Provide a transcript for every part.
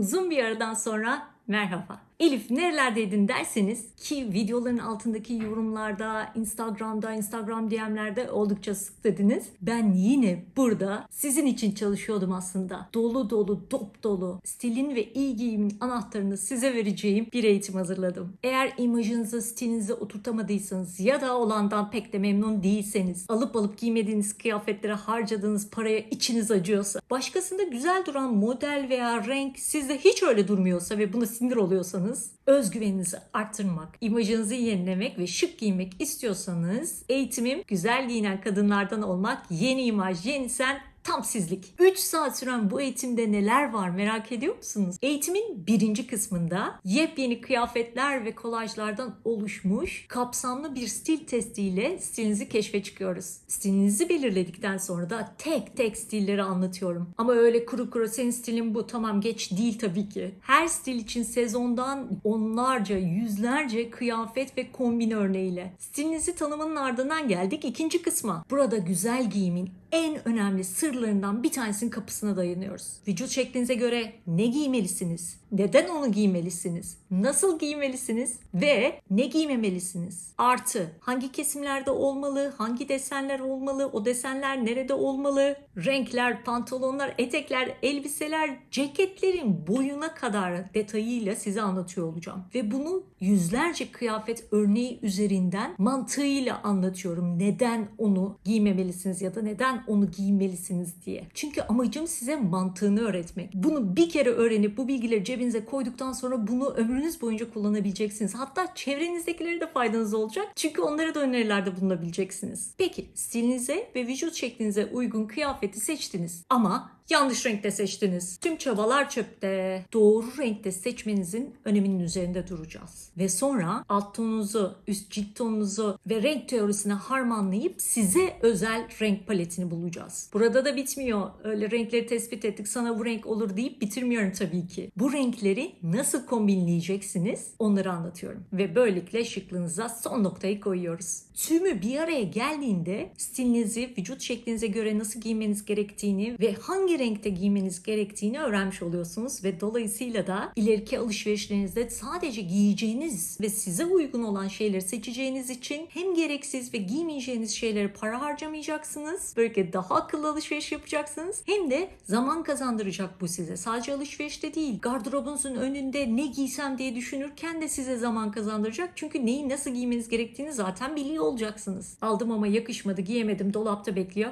Uzun bir aradan sonra merhaba. Elif nerelerdeydin derseniz ki videoların altındaki yorumlarda, Instagram'da, Instagram DM'lerde oldukça sık dediniz. Ben yine burada sizin için çalışıyordum aslında. Dolu dolu, dop dolu, stilin ve iyi giyimin anahtarını size vereceğim bir eğitim hazırladım. Eğer imajınızı, stilinizi oturtamadıysanız ya da olandan pek de memnun değilseniz, alıp alıp giymediğiniz kıyafetlere harcadığınız paraya içiniz acıyorsa, başkasında güzel duran model veya renk sizde hiç öyle durmuyorsa ve buna sinir oluyorsanız özgüveninizi arttırmak, imajınızı yenilemek ve şık giymek istiyorsanız eğitimim güzel giyinen kadınlardan olmak, yeni imaj, yeni sen tam sizlik. 3 saat süren bu eğitimde neler var merak ediyor musunuz? Eğitimin birinci kısmında yepyeni kıyafetler ve kolajlardan oluşmuş kapsamlı bir stil testiyle stilinizi keşfe çıkıyoruz. Stilinizi belirledikten sonra da tek tek stilleri anlatıyorum. Ama öyle kuru kuru senin stilin bu tamam geç değil tabii ki. Her stil için sezondan onlarca, yüzlerce kıyafet ve kombin örneğiyle. Stilinizi tanımanın ardından geldik ikinci kısma. Burada güzel giyimin en önemli sırlarından bir tanesinin kapısına dayanıyoruz. Vücut şeklinize göre ne giymelisiniz? Neden onu giymelisiniz? Nasıl giymelisiniz? Ve ne giymemelisiniz? Artı hangi kesimlerde olmalı? Hangi desenler olmalı? O desenler nerede olmalı? Renkler, pantolonlar, etekler, elbiseler, ceketlerin boyuna kadar detayıyla size anlatıyor olacağım. Ve bunu yüzlerce kıyafet örneği üzerinden mantığıyla anlatıyorum. Neden onu giymemelisiniz ya da neden onu giymelisiniz diye. Çünkü amacım size mantığını öğretmek. Bunu bir kere öğrenip bu bilgileri cebinize koyduktan sonra bunu ömrünüz boyunca kullanabileceksiniz. Hatta çevrenizdekilere de faydanız olacak. Çünkü onlara da önerilerde bulunabileceksiniz. Peki stilinize ve vücut şeklinize uygun kıyafeti seçtiniz. Ama Yanlış renkte seçtiniz. Tüm çabalar çöpte. Doğru renkte seçmenizin öneminin üzerinde duracağız. Ve sonra alt tonunuzu, üst cilt tonunuzu ve renk teorisine harmanlayıp size özel renk paletini bulacağız. Burada da bitmiyor. Öyle renkleri tespit ettik sana bu renk olur deyip bitirmiyorum tabii ki. Bu renkleri nasıl kombinleyeceksiniz onları anlatıyorum. Ve böylelikle şıklığınıza son noktayı koyuyoruz. Tümü bir araya geldiğinde stilinizi, vücut şeklinize göre nasıl giymeniz gerektiğini ve hangi renkte giymeniz gerektiğini öğrenmiş oluyorsunuz ve dolayısıyla da ileriki alışverişlerinizde sadece giyeceğiniz ve size uygun olan şeyleri seçeceğiniz için hem gereksiz ve giymeyeceğiniz şeylere para harcamayacaksınız. Böylelikle daha akıllı alışveriş yapacaksınız. Hem de zaman kazandıracak bu size. Sadece alışverişte değil. Gardırobunuzun önünde ne giysem diye düşünürken de size zaman kazandıracak. Çünkü neyi nasıl giymeniz gerektiğini zaten biliyor olacaksınız. Aldım ama yakışmadı, giyemedim, dolapta bekliyor.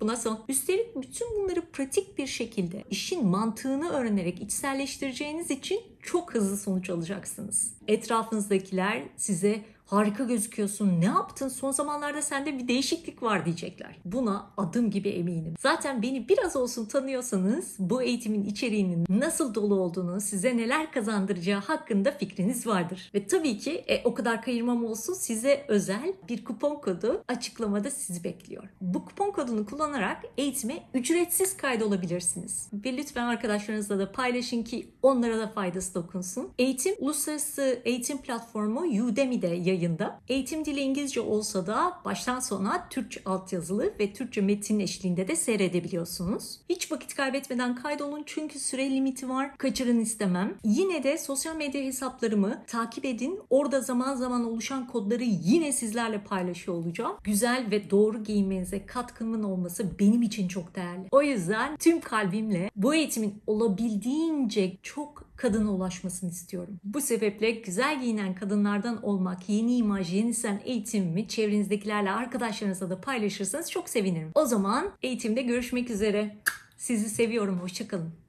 Buna son. Üstelik bütün bunları pratik bir şekilde işin mantığını öğrenerek içselleştireceğiniz için çok hızlı sonuç alacaksınız. Etrafınızdakiler size harika gözüküyorsun. Ne yaptın? Son zamanlarda sende bir değişiklik var diyecekler. Buna adım gibi eminim. Zaten beni biraz olsun tanıyorsanız bu eğitimin içeriğinin nasıl dolu olduğunu, size neler kazandıracağı hakkında fikriniz vardır. Ve tabii ki e, o kadar kayırmam olsun size özel bir kupon kodu açıklamada sizi bekliyor. Bu kupon kodunu kullanarak eğitime ücretsiz kaydolabilirsiniz. Ve lütfen arkadaşlarınızla da paylaşın ki onlara da faydası dokunsun. Eğitim uluslararası eğitim platformu Udemy'de yayınlanıyor yayında. Eğitim dili İngilizce olsa da baştan sona Türkçe altyazılı ve Türkçe metin eşliğinde de seyredebiliyorsunuz. Hiç vakit kaybetmeden kaydolun çünkü süre limiti var. Kaçırın istemem. Yine de sosyal medya hesaplarımı takip edin. Orada zaman zaman oluşan kodları yine sizlerle paylaşıyor olacağım. Güzel ve doğru giyinmenize katkımın olması benim için çok değerli. O yüzden tüm kalbimle bu eğitimin olabildiğince çok kadına ulaşmasını istiyorum. Bu sebeple güzel giyinen kadınlardan olmak, yeni imaj, yeni sen eğitimimi çevrenizdekilerle, arkadaşlarınızla da paylaşırsanız çok sevinirim. O zaman eğitimde görüşmek üzere. Sizi seviyorum. Hoşçakalın.